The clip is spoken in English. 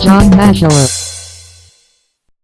John Mashower.